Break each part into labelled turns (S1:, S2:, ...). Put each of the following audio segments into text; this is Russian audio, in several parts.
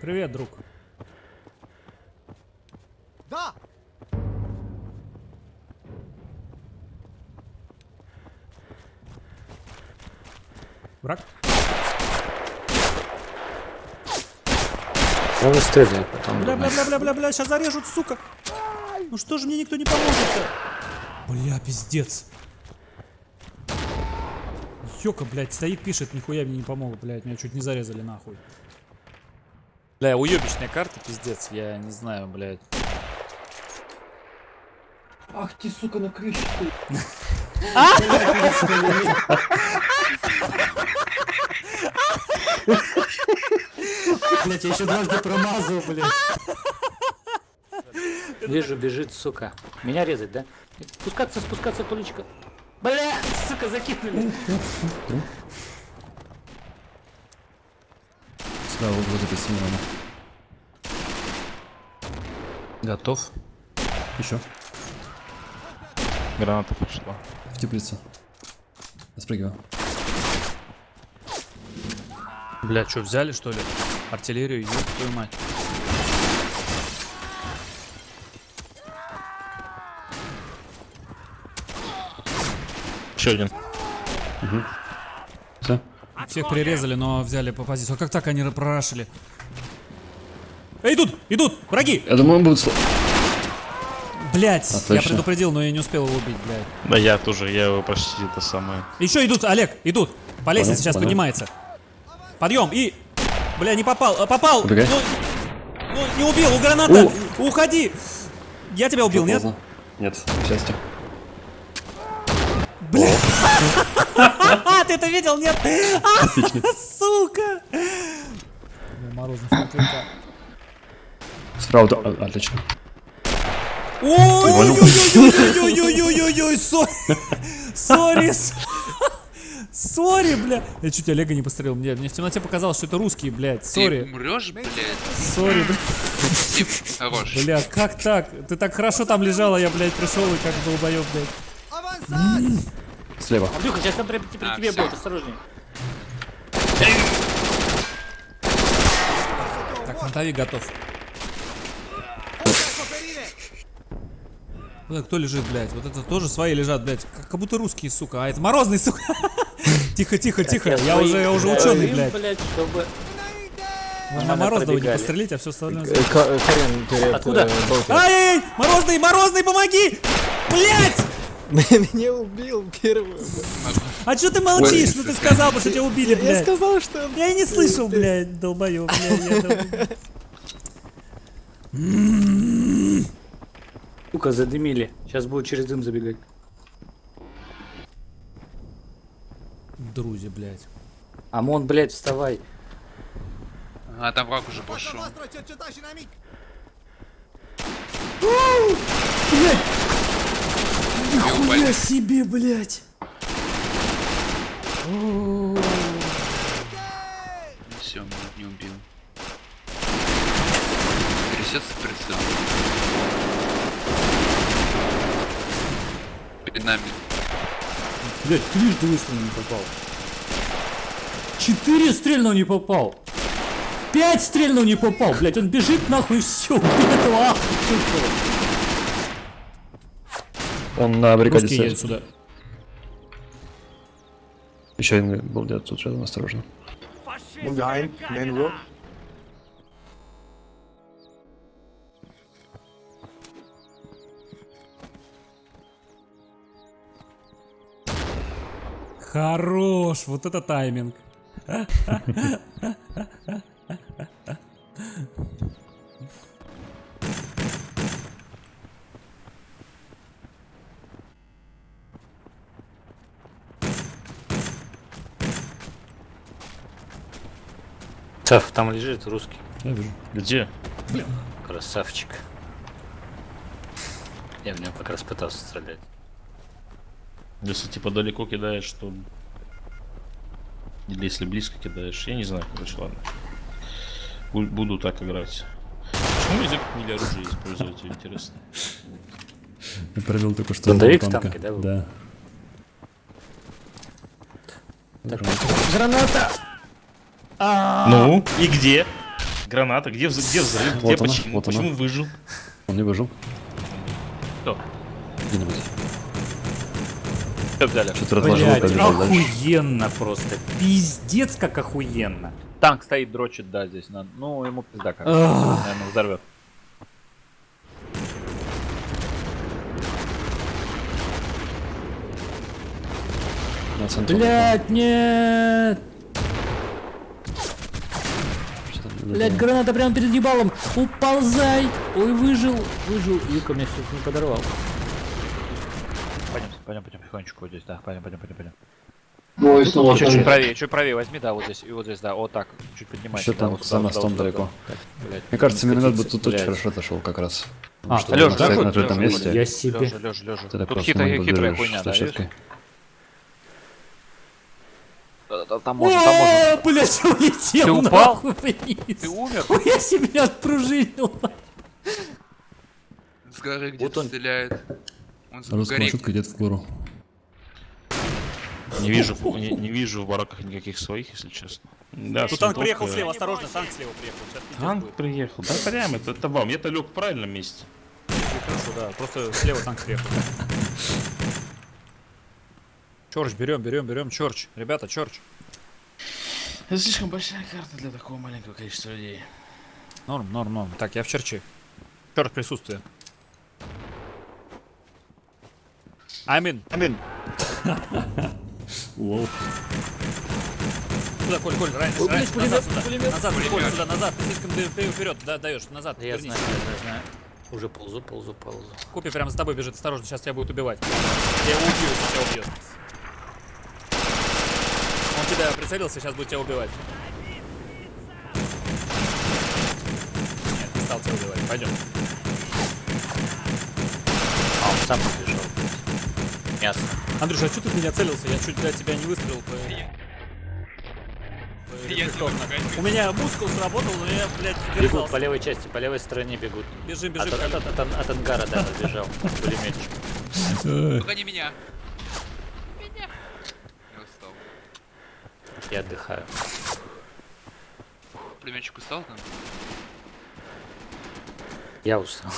S1: Привет, друг.
S2: Да!
S1: Враг?
S3: Он не стреляет потом.
S1: Бля, бля, бля, бля, бля, бля, сейчас зарежут, сука. Ну что же мне никто не поможет-то? Бля, пиздец. Ёка, блядь, стоит, пишет, нихуя мне не помог, блядь, меня чуть не зарезали нахуй.
S4: Бля, уебищная карта, пиздец, я не знаю, блядь.
S5: Ах ты, сука, на крыше стоит.
S3: Блять, я еще дважды промазал, блядь. Вижу, бежит, сука. Меня резать, да? Спускаться, спускаться, Толечка. Бля, сука, закинули.
S6: Справа вот это синема. Готов. Еще.
S7: Граната пошла.
S6: В теплицу. Я спрыгиваю.
S4: Бля, что, взяли, что ли? Артиллерию, ёб твою мать.
S7: Еще один.
S6: Все.
S1: Всех прирезали, но взяли по позицию. А как так они прорашили? Эй, идут, идут, враги!
S6: Я думаю, он будет...
S1: Блять, я предупредил, но я не успел его убить, блядь.
S7: Да я тоже, я его почти это самое.
S1: Еще идут, Олег, идут. По лестнице сейчас
S6: понял.
S1: поднимается. Подъем и... Бля, не попал, а, попал.
S6: Убегай.
S1: Ну, ну, не убил, у граната. Уходи. Я тебя убил, нет?
S6: Поздно. Нет, к счастью.
S1: А, ты это видел, нет? А, сука. Бля.
S6: Справа, да, а, отлично.
S1: Ой-ой-ой-ой-ой-ой-ой-ой-ой, сори, сори, бля. Я чуть Олега не посмотрел, мне, мне в темноте показалось, что это русские, блядь,
S8: Ты
S1: сори,
S8: умрешь, блядь?
S1: сори, бля.
S8: Хорош.
S1: Бля, как так? Ты так хорошо там лежала, я, блядь, пришел и как долбоеб, блядь.
S6: Слева.
S3: Андрюха, сейчас там при, при
S8: А,
S3: тебе
S8: всё.
S3: будет, осторожней.
S1: Так, фронтовик готов. Вот кто лежит, блядь? Вот это тоже свои лежат, блядь. Как, будто русские, сука. А это морозный, сука. Тихо, тихо, тихо. Я уже, я уже ученый, блядь. Можно
S3: Надо
S1: Морозного не пострелить, а все остальное...
S3: Э,
S5: Карен
S3: Откуда?
S5: э, болтер.
S1: Ай-яй-яй! Морозный, Морозный, помоги! Блядь!
S5: Меня убил первый.
S1: А что ты молчишь? Ну ты сказал бы, что тебя убили,
S5: Я
S1: блядь.
S5: сказал, что...
S1: Я и не слышал, блядь, долбоёб, блядь. я
S3: Сука, задымили. Сейчас будут через дым забегать.
S1: Друзья, блядь.
S3: Амон, блядь, вставай.
S8: А там враг уже пошел. Нихуя
S3: себе, блядь.
S8: Все, меня не убил. Трясется прицел. Перед нами.
S3: Блядь, трижды выстрелил не попал. Четыре стрельнул не попал. Пять стрельнул не попал. Блядь, он бежит нахуй все. Этого
S6: Он на баррикаде
S1: Русские едут сюда.
S6: Еще один был где-то тут рядом, осторожно.
S5: Behind, main road.
S1: Хорош, вот это тайминг.
S3: Цав, там лежит русский.
S6: Я вижу.
S7: Где?
S3: Красавчик. Я в него как раз пытался стрелять.
S7: Если типа далеко кидаешь, то... Или если близко кидаешь, я не знаю, короче, ладно. Бу- Буду так играть. Почему язык не оружие используете, интересно?
S6: Я провел только что
S3: Зондовик в танке, да?
S6: Да.
S3: Граната!
S7: Ну, и где? Граната, где, вз- где взрыв, где
S6: Вот она,
S7: почему,
S6: она.
S7: почему выжил?
S6: Он не выжил.
S7: Кто?
S6: Где-нибудь. Что-то разложил,
S3: охуенно просто. Пиздец, как охуенно.
S4: Танк стоит, дрочит, да, здесь. надо- Ну, ему пизда как. Наверное, взорвет.
S3: Блять, нет!
S6: Что-то
S3: Блять, граната прямо перед ебалом. Уползай! Ой, выжил, выжил. Юка меня чуть не подорвал.
S4: Пойдем, пойдем, пойдем потихонечку вот здесь, да. Пойдем, пойдем, пойдем, пойдем.
S5: Ой, снова
S4: Чуть, чуть правее, чуть правее возьми, да, вот здесь, и вот здесь, да, вот так, чуть поднимайся. Да,
S6: там
S4: вот
S6: за
S4: сюда, сюда, вот
S6: далеко.
S4: сюда. Так, блядь,
S6: Мне кажется, миномет бы тут очень хорошо отошел как раз.
S3: А,
S6: что
S4: Лёша, так
S6: на открытом
S4: Лёша,
S6: месте.
S3: Я себе.
S4: Лежа, лежа, лежа.
S6: Ты так
S4: Тут хитрая, хитрая хуйня, да, видишь?
S6: площадкой.
S4: Да, да, Там можно, там можно.
S3: О, блять, улетел
S4: Ты упал? Ты умер?
S3: Я себя отпружинил.
S8: С горы
S4: Вот
S8: где-то
S4: он.
S8: стреляет. Он с
S6: маршрутка идет в гору.
S7: Не вижу, не, не вижу в бараках никаких своих, если честно. Да,
S1: Тут
S7: с
S1: танк приехал слева, осторожно, танк слева приехал. Сейчас
S7: Танк приехал. Да прям, это, это вам. Я-то лег в правильном месте.
S1: Хорошо, да, просто слева танк приехал.
S4: Чорч, берем, берем, берем, Чорч. Ребята, Чорч.
S7: Это слишком большая карта для такого маленького количества людей.
S4: Норм, норм, норм. Так, я в Черчи. Чорч присутствие. Амин. Амин. Сюда, Коль, Коль, раньше, раньше, назад, сюда. Назад, Коль, сюда, назад. Ты слишком вперед, да, даешь, назад.
S3: Я
S4: вернись.
S3: знаю, я знаю. Уже ползу, ползу, ползу.
S4: Купи прямо за тобой бежит, осторожно, сейчас тебя будет убивать. Я его убью, тебя убьет. Тебя прицелился, сейчас будет тебя убивать. Нет, не стал тебя убивать. Пойдем.
S3: А, он сам побежал. Мясо.
S1: Андрюша, а что ты в меня целился? Я чуть для тебя не выстрелил. по- У меня мускул сработал, но я, блядь,
S3: Бегут
S1: держался.
S3: по левой части, по левой стороне бегут.
S1: Бежим,
S3: От,
S1: бежим.
S3: от, от, от, от ангара, да, подбежал. Пулеметчик.
S8: Только не. Меня. Я устал.
S3: Я отдыхаю.
S8: Племенчик устал там?
S3: Я устал.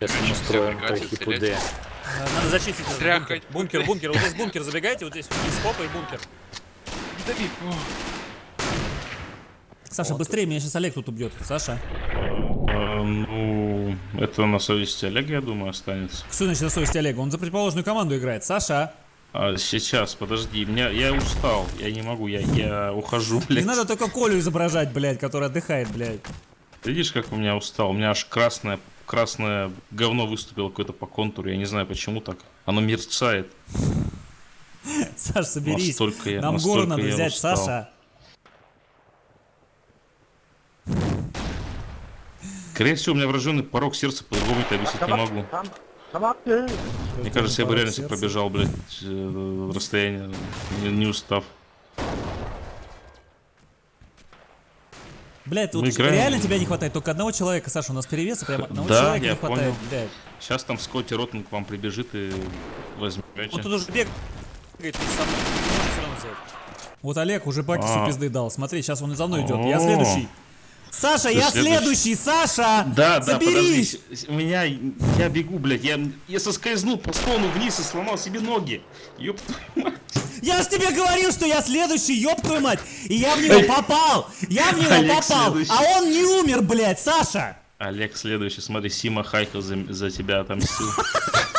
S3: Сейчас мы
S8: Всё,
S3: устроим
S8: прекратил
S3: трохи
S8: стрелять.
S3: пуде.
S1: Надо зачистить бункер. Бункер, бункер. Вот здесь бункер, забегайте, вот здесь вниз, попа и бункер. Саша, быстрее, меня сейчас Олег тут убьет. Саша.
S7: Э, ну, это на совести Олега, я думаю, останется.
S1: Что значит на совести Олега? Он за противоположную команду играет. Саша,
S7: А, сейчас, подожди, меня, я устал, я не могу, я, я ухожу,
S1: не
S7: блядь.
S1: надо только Колю изображать, блядь, который отдыхает, блядь.
S7: Видишь, как у меня устал? У меня аж красное, красное говно выступило какое-то по контуру, я не знаю почему так. Оно мерцает.
S1: Саш, соберись.
S7: Настолько я-
S1: Нам гору надо взять,
S7: устал.
S1: Саша.
S7: Скорее всего, у меня врожденный порог сердца, по-другому это объяснить не могу. Мне кажется, я бы реально себе пробежал, блядь, э, расстояние, не, не устав.
S1: Блядь,
S7: Мы
S1: вот реально тебя не хватает только одного человека, Саша, у нас перевеса прям одного
S7: Да,
S1: человека
S7: я
S1: не хватает,
S7: понял.
S1: блядь.
S7: Сейчас там Скотти Ротман к вам прибежит и возьмете.
S1: Вот тут уже взять. Вот Олег уже Бакису
S7: А.
S1: пизды дал. Смотри, сейчас он и за мной идет. Я следующий. Саша, я
S7: следующий.
S1: Саша!
S7: Да, да, подожди. У меня, я бегу, блядь, я, я соскользнул по склону вниз и сломал себе ноги. Ёб твою мать.
S1: Я ж тебе говорил, что я следующий, ёб твою мать! И я в него попал! Я в него попал! А он не умер, блядь, Саша!
S7: Олег, следующий, смотри, Сима Хайкл за, за тебя отомстил.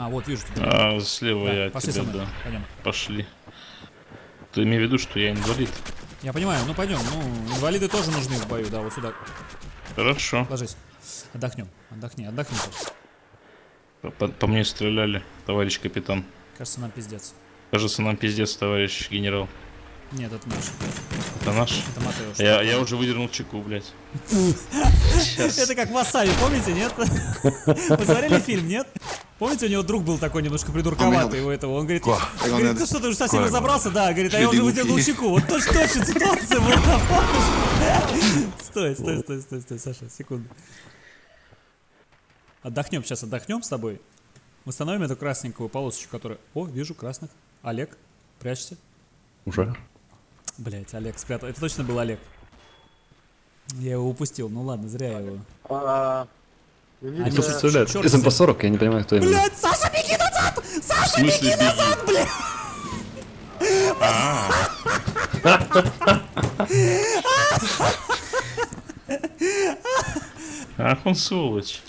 S1: А, вот, вижу тебя.
S7: А, слева
S1: Да,
S7: я
S1: пошли
S7: тебя, да.
S1: Пойдем.
S7: Пошли. Ты имей в виду, что я инвалид.
S1: Я понимаю, ну пойдем. Ну, инвалиды тоже нужны в бою, да, вот сюда.
S7: Хорошо.
S1: Ложись. Отдохнем. Отдохни, отдохни.
S7: По, по- по мне стреляли, товарищ капитан.
S1: Кажется, нам пиздец.
S7: Кажется, нам пиздец, товарищ генерал.
S1: Нет, это наш.
S7: Это наш?
S1: Это Матеуш.
S7: Я, я уже выдернул чеку, блядь.
S1: Это как Васаби, помните, нет? Вы смотрели фильм, нет? Помните, у него друг был такой немножко придурковатый у этого. Он говорит, говорит, ты что, ты уже совсем разобрался? Да, говорит, а я уже вытянул щеку. Вот точно точно ситуация была? Стой, стой, стой, стой, стой, Саша, секунду. Отдохнем сейчас, отдохнем с тобой. Восстановим эту красненькую полосочку, которая... О, вижу красных. Олег, прячься.
S6: Уже?
S1: Блять, Олег спрятал. Это точно был Олег. Я его упустил. Ну ладно, зря я его.
S5: Need
S1: Они
S6: представляет?
S1: чёрт
S6: Из
S1: взял.
S6: МП-40, я не понимаю, кто именно.
S1: Блять, Саша, беги назад! Саша, беги назад, блядь!
S7: Ах, он сволочь.